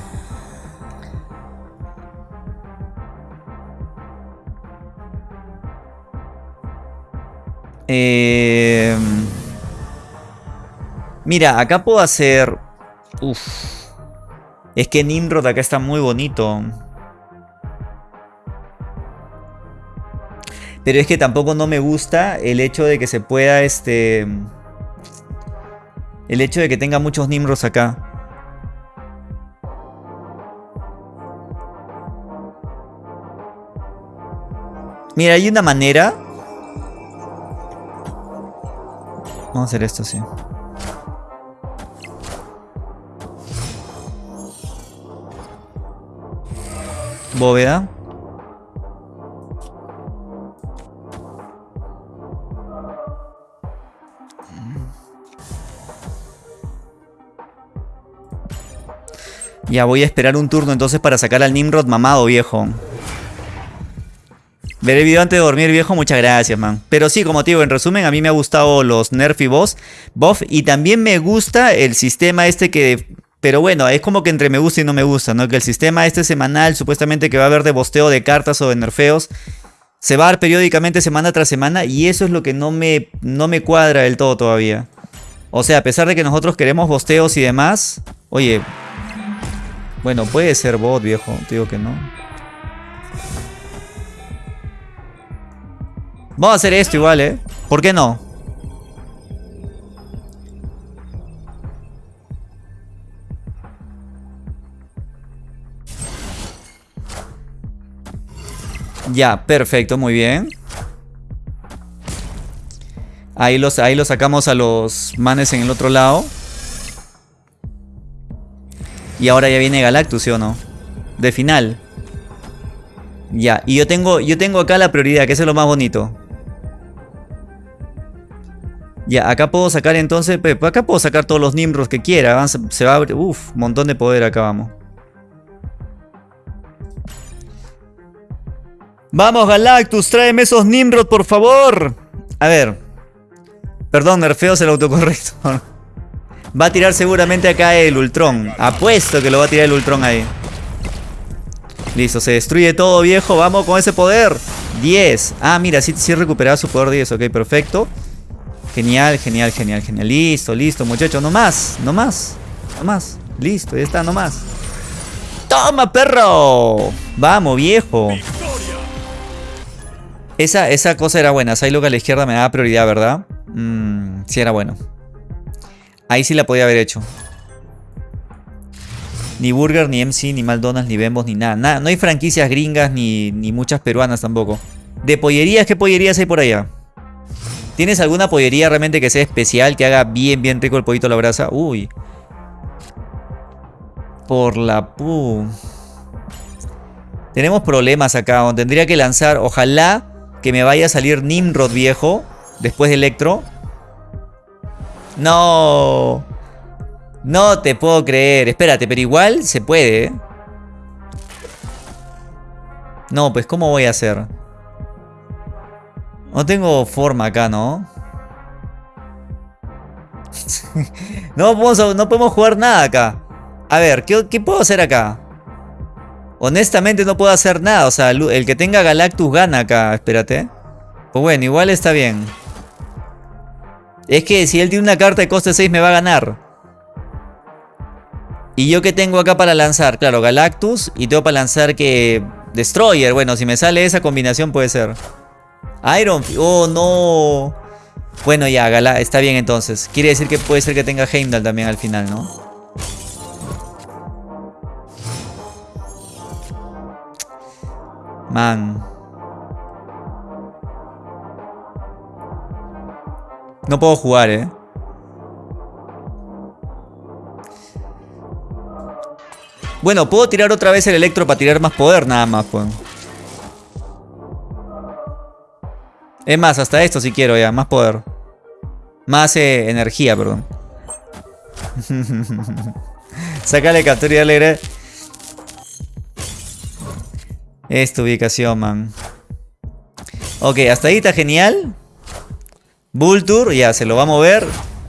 Eh... Mira, acá puedo hacer... Uf. Es que Nimrod acá está muy bonito. Pero es que tampoco no me gusta el hecho de que se pueda, este... El hecho de que tenga muchos Nimros acá. Mira, hay una manera. Vamos a hacer esto, sí. Bóveda. Ya voy a esperar un turno entonces para sacar al Nimrod mamado, viejo. Ver el video antes de dormir, viejo. Muchas gracias, man. Pero sí, como te digo, en resumen, a mí me ha gustado los Nerf y Boss. Buff. Y también me gusta el sistema este que... Pero bueno, es como que entre me gusta y no me gusta, ¿no? Que el sistema este semanal, supuestamente que va a haber de bosteo de cartas o de nerfeos, se va a dar periódicamente semana tras semana. Y eso es lo que no me, no me cuadra del todo todavía. O sea, a pesar de que nosotros queremos bosteos y demás... Oye, Bueno, puede ser bot, viejo. Te digo que no. Vamos a hacer esto igual, ¿eh? ¿Por qué no? Ya, perfecto, muy bien. Ahí los, ahí los sacamos a los manes en el otro lado. Y ahora ya viene Galactus, ¿sí o no? De final. Ya, y yo tengo, yo tengo acá la prioridad, que es lo más bonito. Ya, acá puedo sacar entonces, acá puedo sacar todos los Nimros que quiera. Se va a abrir, uff, montón de poder acá, vamos. Vamos, Galactus, tráeme esos Nimrod, por favor. A ver. Perdón, nerfeo el autocorrecto. Va a tirar seguramente acá el Ultron. Apuesto que lo va a tirar el Ultron ahí. Listo, se destruye todo, viejo. Vamos con ese poder. 10. Ah, mira, sí, sí recuperaba su poder 10. Ok, perfecto. Genial, genial, genial, genial. Listo, listo, muchachos. No más, no más. No más. Listo, ya está, no más. ¡Toma, perro! Vamos, viejo. Esa, esa cosa era buena. Psylocke a la izquierda me daba prioridad, ¿verdad? Mmm, sí era bueno. Ahí sí la podía haber hecho. Ni Burger, ni MC, ni McDonald's, ni Bembos, ni nada. nada. No hay franquicias gringas, ni, ni muchas peruanas tampoco. De pollerías, ¿qué pollerías hay por allá? ¿Tienes alguna pollería realmente que sea especial, que haga bien, bien rico el pollito a la brasa? Uy. Por la pu... Tenemos problemas acá. Tendría que lanzar, ojalá que me vaya a salir Nimrod viejo. Después de Electro. No. No te puedo creer. Espérate, pero igual se puede. ¿eh? No, pues ¿cómo voy a hacer? No tengo forma acá, ¿no? no, podemos, no podemos jugar nada acá. A ver, ¿qué, ¿qué, puedo hacer acá? Honestamente no puedo hacer nada. O sea, el que tenga Galactus gana acá. Espérate. Pues bueno, igual está bien. Es que si él tiene una carta de coste 6 me va a ganar. Y yo que tengo acá para lanzar, claro, Galactus y tengo para lanzar que Destroyer. Bueno, si me sale esa combinación puede ser. Iron, oh no. Bueno, ya, está bien entonces. Quiere decir que puede ser que tenga Heimdall también al final, ¿no? Man. No puedo jugar, ¿eh? Bueno, puedo tirar otra vez el electro para tirar más poder nada más, pues. Es más, hasta esto si quiero ya, más poder. Más eh, energía, perdón. Sácale captura y alegre. Esta ubicación, man. Ok, hasta ahí está genial. Vulture, ya, se lo va a mover.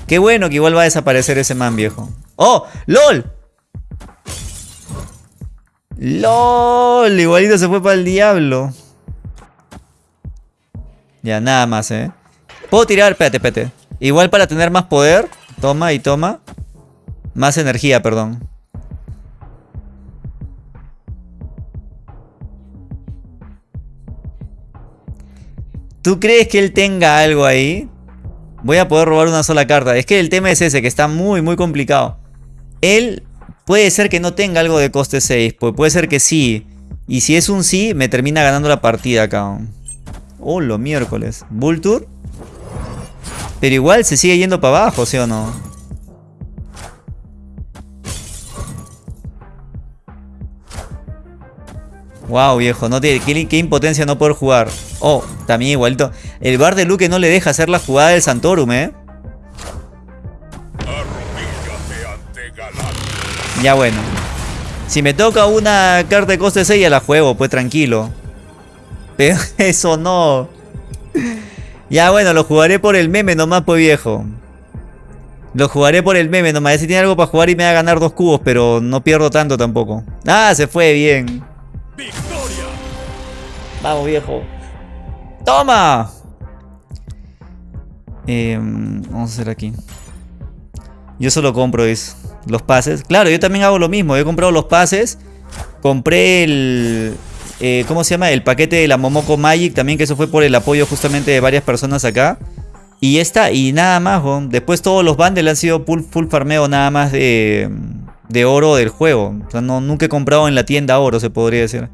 Qué bueno que igual va a desaparecer ese man, viejo. ¡Oh! ¡LOL! ¡LOL! Igualito se fue para el diablo. Ya, nada más, ¿eh? Puedo tirar, espérate, espérate. Igual para tener más poder. Toma y toma. Más energía, perdón. ¿Tú crees que él tenga algo ahí? Voy a poder robar una sola carta. Es que el tema es ese, que está muy, muy complicado. Él puede ser que no tenga algo de coste 6. Pues puede ser que sí. Y si es un sí, me termina ganando la partida acá. Oh, lo miércoles. Vulture. Pero igual se sigue yendo para abajo, ¿sí o no? Wow, viejo, no tiene, qué, impotencia no poder jugar. Oh, también igualito. El bar de Luke no le deja hacer la jugada del Santorum, ¿eh? Ya bueno. Si me toca una carta de coste 6 ya la juego, pues tranquilo. Pero eso no. Ya bueno, lo jugaré por el meme nomás, pues viejo. Lo jugaré por el meme nomás. Si tiene algo para jugar y me va a ganar dos cubos, pero no pierdo tanto tampoco. Ah, se fue bien. ¡Victoria! Vamos, viejo. ¡Toma! Em, vamos a hacer aquí. Yo solo compro eso. Los pases. Claro, yo también hago lo mismo. He comprado los pases. Compré el... Eh, ¿Cómo se llama? El paquete de la Momoko Magic también, que eso fue por el apoyo justamente de varias personas acá. Y está, y nada más, Después todos los bundles han sido full, full farmeo nada más de, de oro del juego. O sea, no, nunca he comprado en la tienda oro, se podría decir.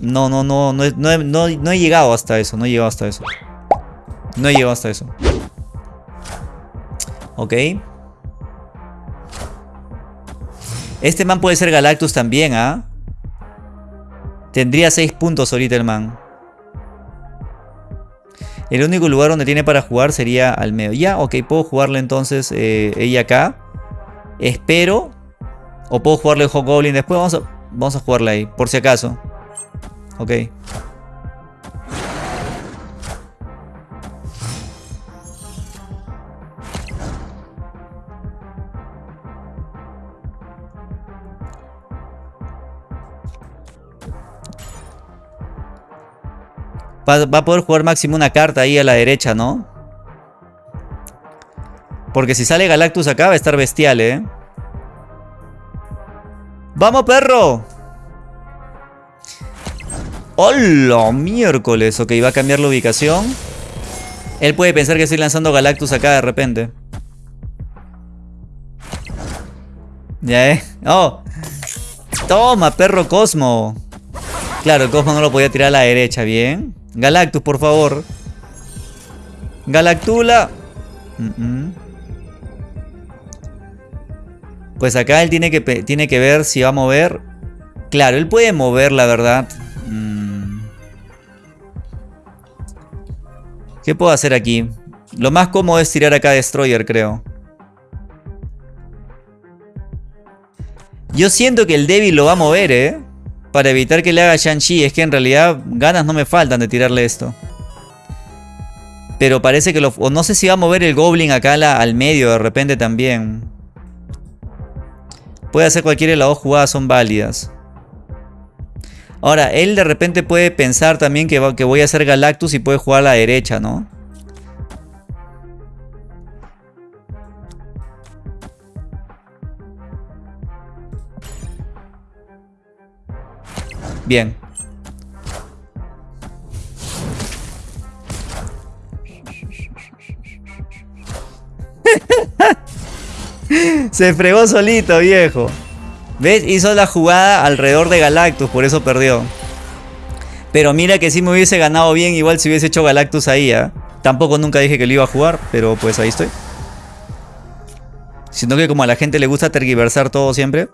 No, no, no, no, no, no, he llegado hasta eso, no he llegado hasta eso. No he llegado hasta eso. Ok. Este man puede ser Galactus también, ¿ah? Tendría 6 puntos ahorita el man. El único lugar donde tiene para jugar sería al medio. Ya, ok, puedo jugarle entonces eh, ella acá. Espero. O puedo jugarle el Goblin después. Vamos a, vamos a jugarle ahí, por si acaso. Ok. Va, a poder jugar máximo una carta ahí a la derecha, ¿no? Porque si sale Galactus acá va a estar bestial, ¿eh? ¡Vamos, perro! ¡Hola! Miércoles. Ok, va a cambiar la ubicación. Él puede pensar que estoy lanzando Galactus acá de repente. Ya, ¿eh? ¡Oh! ¡Toma, perro Cosmo! Claro, el Cosmo no lo podía tirar a la derecha, bien. Galactus, por favor. Galactula. Pues acá él tiene que, tiene que ver si va a mover. Claro, él puede mover, la verdad. ¿Qué puedo hacer aquí? Lo más cómodo es tirar acá Destroyer, creo. Yo siento que el débil lo va a mover, ¿eh? Para evitar que le haga Shang-Chi. Es que en realidad ganas no me faltan de tirarle esto. Pero parece que lo... O no sé si va a mover el Goblin acá al medio de repente también. Puede hacer cualquiera de las dos jugadas son válidas. Ahora, él de repente puede pensar también que, que voy a hacer Galactus y puede jugar a la derecha, ¿no? Bien. Se fregó solito, viejo. ¿Ves? Hizo la jugada alrededor de Galactus, por eso perdió. Pero mira que si me hubiese ganado bien, igual si hubiese hecho Galactus ahí, ¿eh? Tampoco nunca dije que lo iba a jugar, pero pues ahí estoy. Siento que como a la gente le gusta tergiversar todo siempre.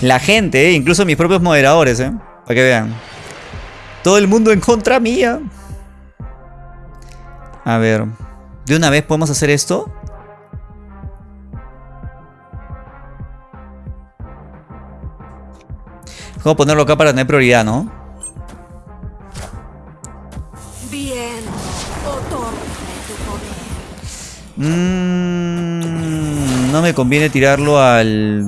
La gente, ¿eh? incluso mis propios moderadores, ¿eh? Para que vean. Todo el mundo en contra mía. A ver. ¿De una vez podemos hacer esto? Vamos a ponerlo acá para tener prioridad, ¿no? Bien. Mmm, no me conviene tirarlo al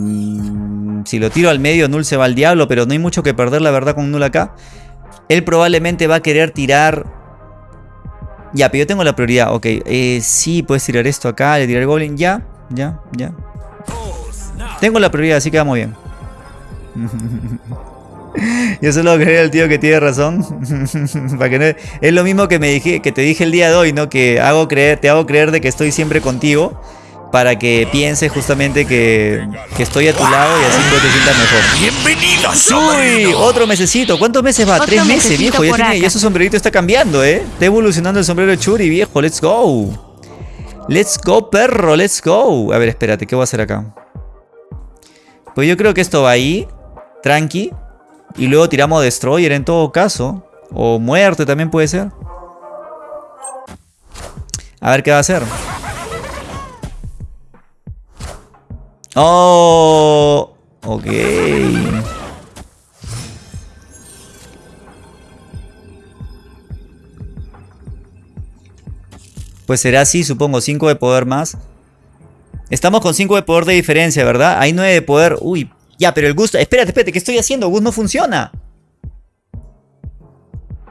si lo tiro al medio, Null se va al diablo, pero no hay mucho que perder, la verdad, con Null acá. Él probablemente va a querer tirar... Ya, pero yo tengo la prioridad. Ok, eh, sí, puedes tirar esto acá, le tirar el Goblin. Ya, ya, ya. Tengo la prioridad, así que vamos bien. Yo solo creer al tío que tiene razón. Para que Es lo mismo que me dije, que te dije el día de hoy, ¿no? Que hago creer, te hago creer de que estoy siempre contigo para que pienses justamente que, estoy a tu lado y así te sientas mejor. ¡Bienvenido, Uy, otro mesecito. ¿Cuántos meses va? Tres meses, viejo. Ya, tiene, ya su sombrerito está cambiando, ¿eh? Está evolucionando el sombrero de Churi, viejo. Let's go. Let's go, perro. Let's go. A ver, espérate. ¿Qué voy a hacer acá? Pues yo creo que esto va ahí. Tranqui. Y luego tiramos Destroyer en todo caso. O muerte también puede ser. A ver qué va a hacer. Oh, ok. Pues será así, supongo, 5 de poder más. Estamos con 5 de poder de diferencia, ¿verdad? Hay 9 de poder. Uy, ya, pero el Gus... Espérate, espérate, ¿qué estoy haciendo? Gus no funciona.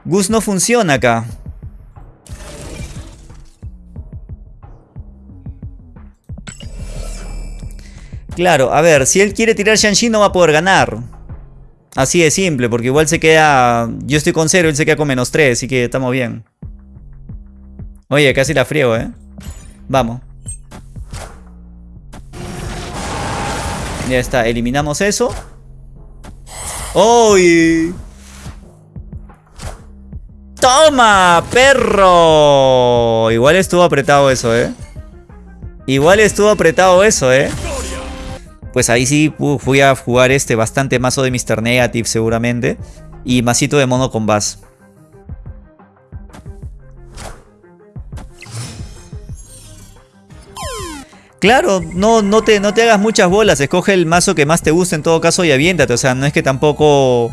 Gus no funciona acá. Claro, a ver, si él quiere tirar Shang-Chi no va a poder ganar. Así de simple, porque igual se queda... Yo estoy con 0, él se queda con menos 3, así que estamos bien. Oye, casi la friego, ¿eh? Vamos. Ya está, eliminamos eso. ¡Uy! ¡Toma, perro! Igual estuvo apretado eso, ¿eh? Igual estuvo apretado eso, ¿eh? Pues ahí sí fui a jugar este bastante mazo de Mr. Negative seguramente. Y masito de mono con Bass. Claro, no, no, te, no te hagas muchas bolas, escoge el mazo que más te guste en todo caso y aviéntate. O sea, no es que tampoco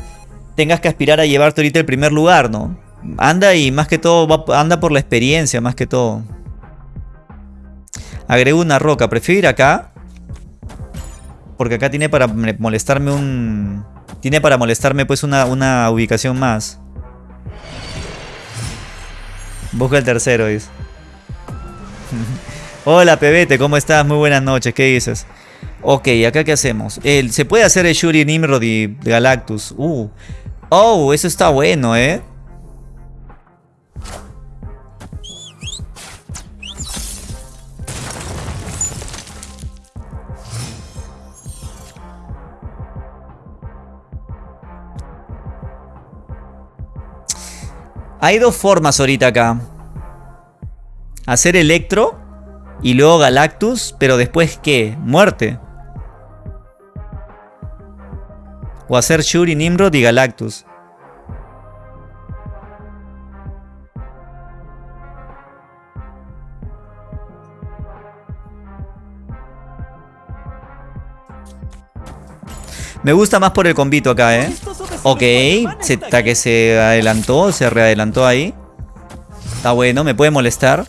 tengas que aspirar a llevarte ahorita el primer lugar, ¿no? Anda y más que todo, anda por la experiencia, más que todo. Agrego una roca, prefiero ir acá. Porque acá tiene para molestarme un... Tiene para molestarme pues una, una ubicación más. Busca el tercero, dice. Hola Pebete, ¿cómo estás? Muy buenas noches, ¿qué dices? Ok, ¿acá qué hacemos? se puede hacer el Shuri Nimrod y Galactus. Uh. Oh, eso está bueno, ¿eh? Hay dos formas ahorita acá. Hacer Electro y luego Galactus, pero después ¿qué? Muerte. O hacer Shuri, Nimrod y Galactus. Me gusta más por el convito acá, ¿eh? Ok, está que se adelantó, se readelantó ahí. Está bueno, me puede molestar.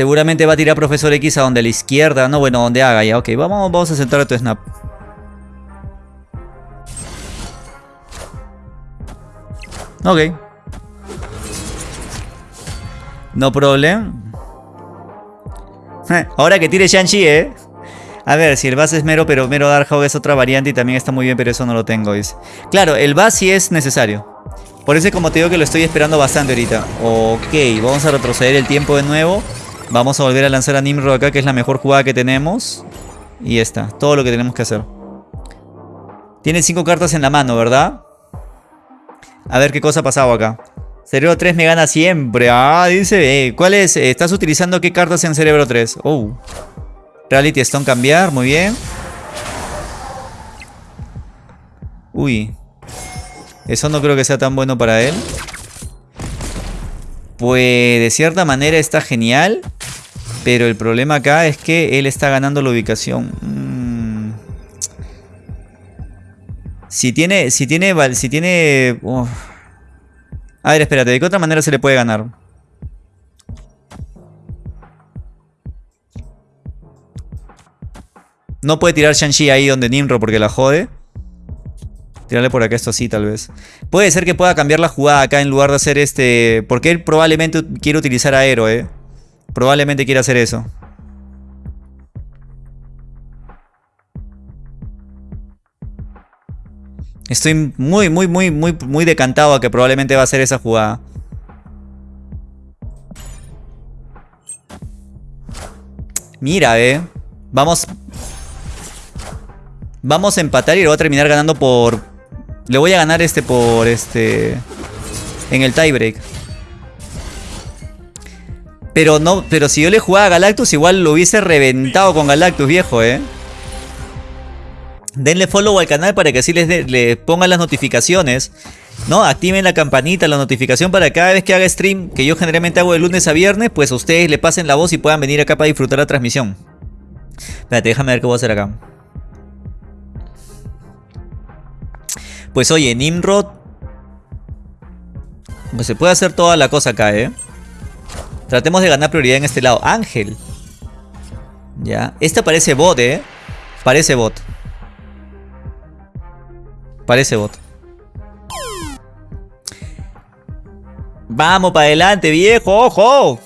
Seguramente va a tirar Profesor X a donde a la izquierda. No, bueno, donde haga ya. Ok, vamos, vamos a centrar tu snap. Ok. No problem. Ahora que tire Shang-Chi, ¿eh? A ver, si el base es mero, pero mero Darkhawk es otra variante y también está muy bien, pero eso no lo tengo. Claro, el base sí es necesario. Por eso como te digo que lo estoy esperando bastante ahorita. Ok, vamos a retroceder el tiempo de nuevo. Vamos a volver a lanzar a Nimrod acá, que es la mejor jugada que tenemos. Y ya está, todo lo que tenemos que hacer. Tiene 5 cartas en la mano, ¿verdad? A ver qué cosa ha pasado acá. Cerebro 3 me gana siempre. Ah, dice. Eh, ¿Cuál es? ¿Estás utilizando qué cartas en Cerebro 3? Oh. Reality Stone cambiar, muy bien. Uy. Eso no creo que sea tan bueno para él. Pues de cierta manera está genial. Pero el problema acá es que él está ganando la ubicación. Mm. Si tiene... Si tiene... Si tiene... A ver, espérate. ¿De qué otra manera se le puede ganar? No puede tirar Shang-Chi ahí donde Nimro porque la jode. Tirarle por acá esto así tal vez. Puede ser que pueda cambiar la jugada acá en lugar de hacer este... Porque él probablemente quiere utilizar aero, eh. Probablemente quiera hacer eso. Estoy muy, muy, muy, muy, muy decantado a que probablemente va a hacer esa jugada. Mira, eh. Vamos... Vamos a empatar y lo voy a terminar ganando por... Le voy a ganar este por este... En el tiebreak. Pero no, pero si yo le jugaba a Galactus, igual lo hubiese reventado con Galactus, viejo, eh. Denle follow al canal para que así les, pongan las notificaciones. ¿No? Activen la campanita, la notificación para cada vez que haga stream, que yo generalmente hago de lunes a viernes, pues ustedes le pasen la voz y puedan venir acá para disfrutar la transmisión. Espérate, déjame ver qué voy a hacer acá. Pues oye, Nimrod. Pues se puede hacer toda la cosa acá, ¿eh? Tratemos de ganar prioridad en este lado. Ángel. Ya. Esta parece bot, ¿eh? Parece bot. Parece bot. Vamos para adelante, viejo, ojo.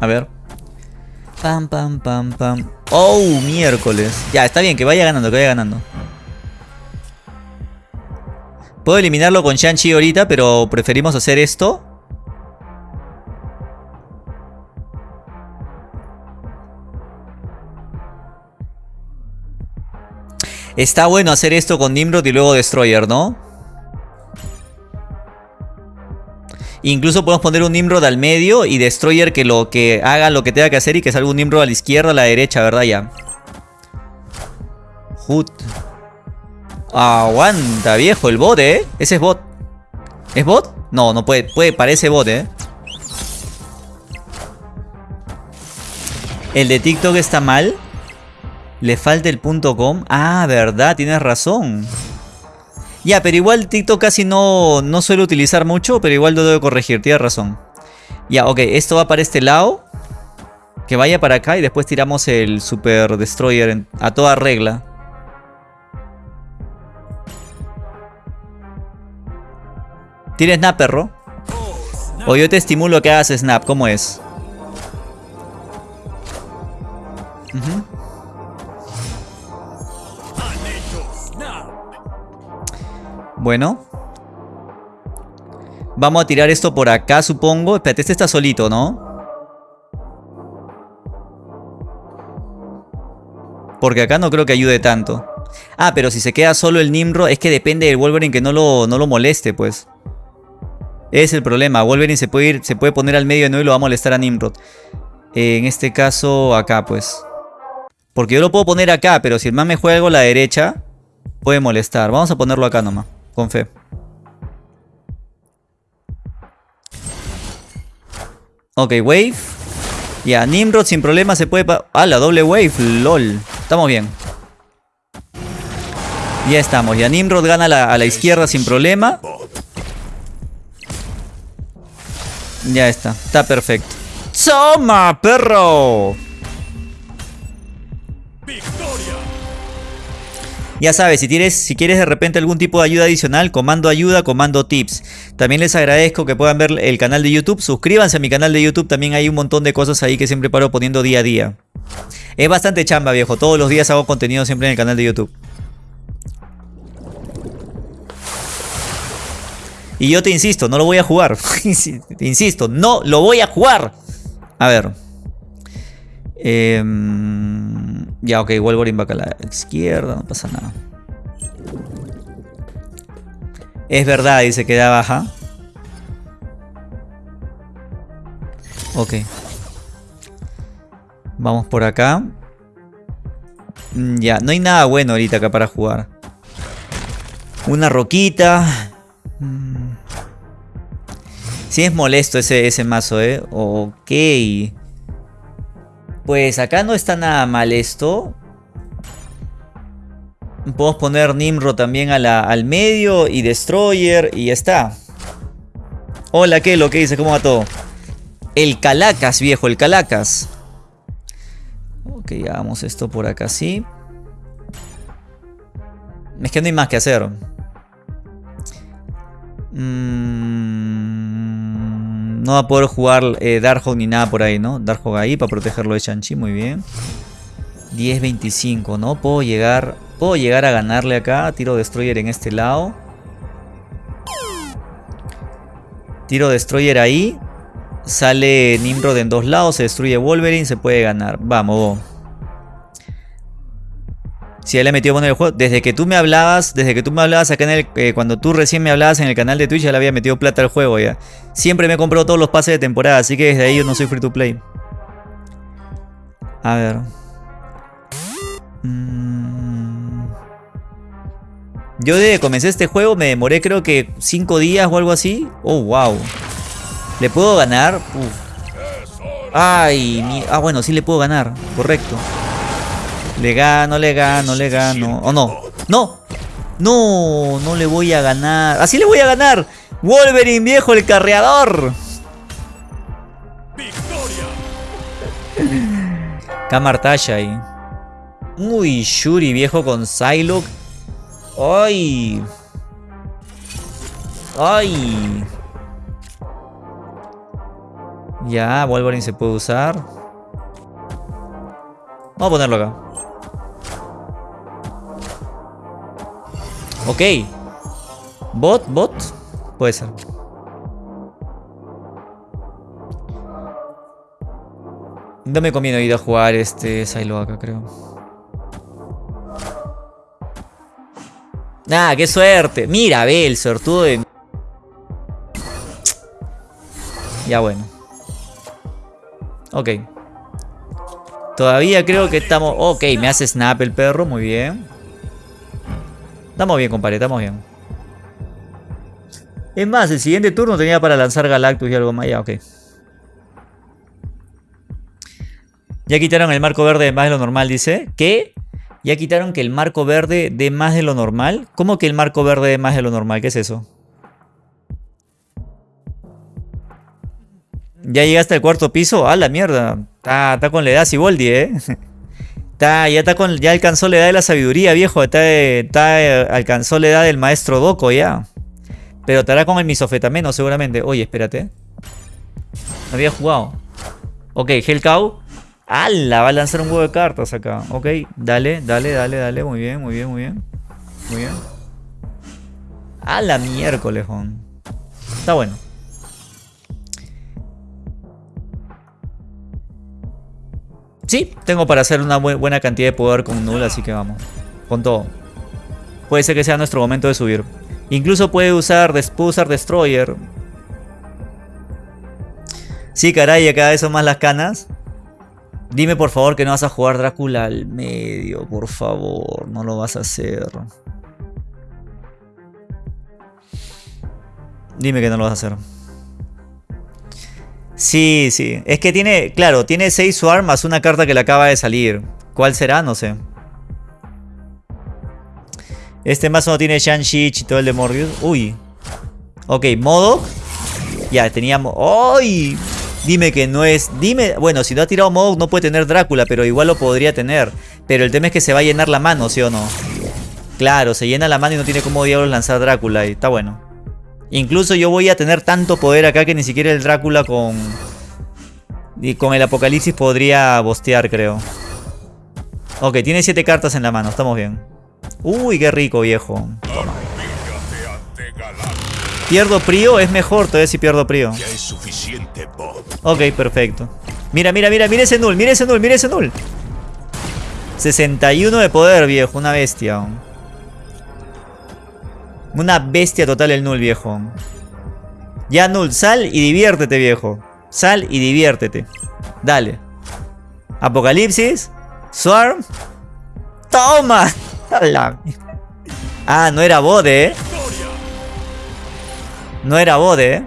A ver. Pam, pam, pam, pam. Oh, miércoles. Ya, está bien, que vaya ganando, que vaya ganando. Puedo eliminarlo con Shang-Chi ahorita, pero preferimos hacer esto. Está bueno hacer esto con Nimrod y luego Destroyer, ¿no? Incluso podemos poner un Nimrod al medio y Destroyer que lo que haga lo que tenga que hacer y que salga un Nimrod a la izquierda, a la derecha, ¿verdad? Ya. Hood. Aguanta, viejo, el bot, ¿eh? Ese es bot. ¿Es bot? No, no puede, puede, parece bot, ¿eh? El de TikTok está mal. Le falta el punto .com. Ah, verdad, tienes razón. Ya, pero igual TikTok casi no, no suelo utilizar mucho, pero igual lo debo corregir, tienes razón. Ya, ok, esto va para este lado. Que vaya para acá y después tiramos el Super Destroyer a toda regla. ¿Tienes snap, perro? O yo te estimulo que hagas snap, ¿cómo es? Bueno. Vamos a tirar esto por acá, supongo. Espérate, este está solito, ¿no? Porque acá no creo que ayude tanto. Ah, pero si se queda solo el Nimrod, es que depende del Wolverine que no lo, no lo moleste, pues. Es el problema. Wolverine se puede, ir, se puede poner al medio de nuevo y lo va a molestar a Nimrod. en este caso, acá, pues. Porque yo lo puedo poner acá, pero si el man me juega algo a la derecha, puede molestar. Vamos a ponerlo acá nomás. Con fe. Ok, wave. Ya, Nimrod sin problema se puede... Ah, la doble wave, lol. Estamos bien. Ya estamos, ya Nimrod gana a la izquierda sin problema. Ya está, está perfecto. ¡Toma, perro! Ya sabes, si, tienes, si quieres de repente algún tipo de ayuda adicional, comando ayuda, comando tips. También les agradezco que puedan ver el canal de YouTube. Suscríbanse a mi canal de YouTube, también hay un montón de cosas ahí que siempre paro poniendo día a día. Es bastante chamba, viejo. Todos los días hago contenido siempre en el canal de YouTube. Y yo te insisto, no lo voy a jugar. insisto, no lo voy a jugar. A ver. Eh, ya, ok, Wolverine va acá a la izquierda, no pasa nada. Es verdad, dice que da baja. Ok. Vamos por acá. Mm, ya, no hay nada bueno ahorita acá para jugar. Una roquita. Sí es molesto ese, ese mazo, ¿eh? Ok. Pues acá no está nada mal esto. Podemos poner Nimro también al medio y Destroyer y ya está. Hola, ¿qué? Lo que dice? ¿Cómo va todo? El Calacas, viejo, el Calacas. Ok, hagamos esto por acá así. Es que no hay más que hacer. Mmm... No va a poder jugar eh, Darkhawk ni nada por ahí, ¿no? Darkhawk ahí para protegerlo de Shang-Chi, muy bien. 10-25, ¿no? Puedo llegar, puedo llegar a ganarle acá. Tiro Destroyer en este lado. Tiro Destroyer ahí. Sale Nimrod en dos lados, se destruye Wolverine, se puede ganar. Vamos. Si él le metió bueno el juego. Desde que tú me hablabas, desde que tú me hablabas acá en el. Eh, cuando tú recién me hablabas en el canal de Twitch, ya le había metido plata al juego ya. Siempre me he comprado todos los pases de temporada, así que desde ahí yo no soy free to play. A ver. Mm. Yo desde que comencé este juego me demoré creo que 5 días o algo así. Oh, wow. ¿Le puedo ganar? Ay, ah bueno, sí le puedo ganar. Correcto. Le gano, le gano, le gano. ¿O no? ¡No! ¡No! No le voy a ganar. ¡Así le voy a ganar! ¡Wolverine, viejo, el carreador! Kamartasha ahí. Uy, Shuri, viejo, con Psylocke. ¡Ay! ¡Ay! Ya, Wolverine se puede usar. Vamos a ponerlo acá. Ok. Bot, bot. Puede ser. No me conviene ir a jugar este Silo acá, creo. Nah, qué suerte. Mira, ve el sortudo de... Ya bueno. Ok. Todavía creo que estamos... Ok, me hace snap el perro, muy bien. Estamos bien, compadre, estamos bien. Es más, el siguiente turno tenía para lanzar Galactus y algo más. Ya, ok. Ya quitaron el marco verde de más de lo normal, dice. ¿Qué? Ya quitaron que el marco verde de más de lo normal. ¿Cómo que el marco verde de más de lo normal? ¿Qué es eso? Ya llegaste al cuarto piso. ¡Ah, la mierda! Está, con la edad Siboldi, ¿eh? Está, ya, está con, ya alcanzó la edad de la sabiduría, viejo. Está, está, alcanzó la edad del maestro Doco ya. Pero estará con el misofetameno seguramente. Oye, espérate. No había jugado. Ok, Hellcow. ¡Hala! Va a lanzar un huevo de cartas acá. Ok, dale, dale, dale, dale. Muy bien, muy bien, muy bien. Muy bien. A la miércoles, Está bueno. Sí, tengo para hacer una buena cantidad de poder con Null, así que vamos. Con todo. Puede ser que sea nuestro momento de subir. Incluso puede usar, puede Destroyer. Sí, caray, cada vez son más las canas. Dime por favor que no vas a jugar Drácula al medio, por favor, no lo vas a hacer. Dime que no lo vas a hacer. Sí, sí. Es que tiene, claro, tiene 6 Swarm más una carta que le acaba de salir. ¿Cuál será? No sé. Este mazo no tiene todo el de Morbius. Uy. Ok, modo. Ya, teníamos... ¡Ay! Dime que no es... Dime... Bueno, si no ha tirado Modo no puede tener Drácula, pero igual lo podría tener. Pero el tema es que se va a llenar la mano, ¿sí o no? Claro, se llena la mano y no tiene cómo diablos lanzar Drácula. Y está bueno. Incluso yo voy a tener tanto poder acá que ni siquiera el Drácula con... Y con el Apocalipsis podría bostear, creo. Ok, tiene 7 cartas en la mano, estamos bien. Uy, qué rico, viejo. Pierdo Prio, es mejor todavía si pierdo Prio. Ok, perfecto. Mira, mira, mira, mira ese null, mira ese null, mira ese null. 61 de poder, viejo, una bestia. Una bestia total el null, viejo. Ya null, sal y diviértete, viejo. Sal y diviértete. Dale. Apocalipsis. Swarm. ¡Toma! Ah, no era bode, eh. No era bode, ¿eh?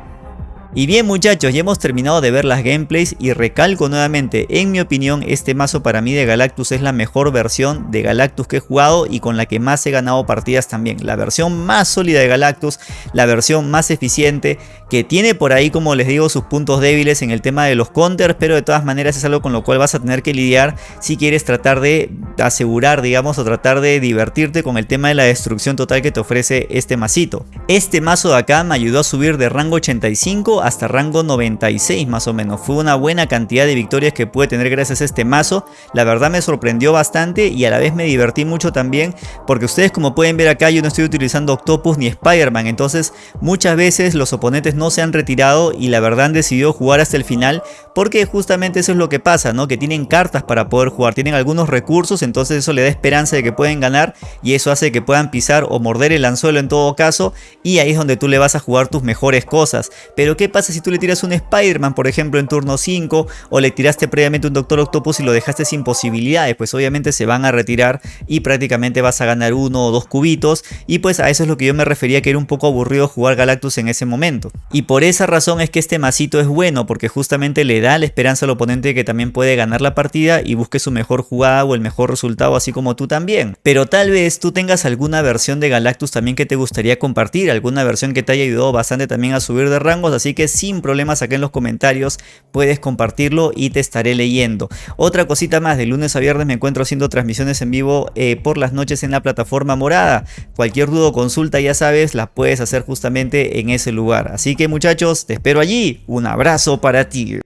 Y bien muchachos, ya hemos terminado de ver las gameplays y recalco nuevamente, en mi opinión este mazo para mí de Galactus es la mejor versión de Galactus que he jugado y con la que más he ganado partidas también. La versión más sólida de Galactus, la versión más eficiente, que tiene por ahí como les digo sus puntos débiles en el tema de los counters, pero de todas maneras es algo con lo cual vas a tener que lidiar si quieres tratar de asegurar digamos o tratar de divertirte con el tema de la destrucción total que te ofrece este masito. Este mazo de acá me ayudó a subir de rango 85 hasta rango 96 más o menos. Fue una buena cantidad de victorias que pude tener gracias a este mazo. La verdad me sorprendió bastante y a la vez me divertí mucho también porque ustedes como pueden ver acá yo no estoy utilizando Octopus ni Spider-Man. Entonces muchas veces los oponentes no se han retirado y la verdad han decidido jugar hasta el final porque justamente eso es lo que pasa, ¿no? Que tienen cartas para poder jugar, tienen algunos recursos, entonces eso le da esperanza de que pueden ganar y eso hace que puedan pisar o morder el anzuelo en todo caso y ahí es donde tú le vas a jugar tus mejores cosas. Pero ¿qué pasa si tú le tiras un Spider-Man, por ejemplo, en turno 5 o le tiraste previamente un Doctor Octopus y lo dejaste sin posibilidades? Pues obviamente se van a retirar y prácticamente vas a ganar uno o dos cubitos y pues a eso es lo que yo me refería que era un poco aburrido jugar Galactus en ese momento. Y por esa razón es que este masito es bueno porque justamente le da la esperanza al oponente que también puede ganar la partida y busque su mejor jugada o el mejor resultado así como tú también. Pero tal vez tú tengas alguna versión de Galactus también que te gustaría compartir, alguna versión que te haya ayudado bastante también a subir de rangos, así que sin problemas acá en los comentarios puedes compartirlo y te estaré leyendo. Otra cosita más, de lunes a viernes me encuentro haciendo transmisiones en vivo eh, por las noches en la plataforma morada. Cualquier duda o consulta ya sabes, la puedes hacer justamente en ese lugar. Así que muchachos, te espero allí. Un abrazo para ti.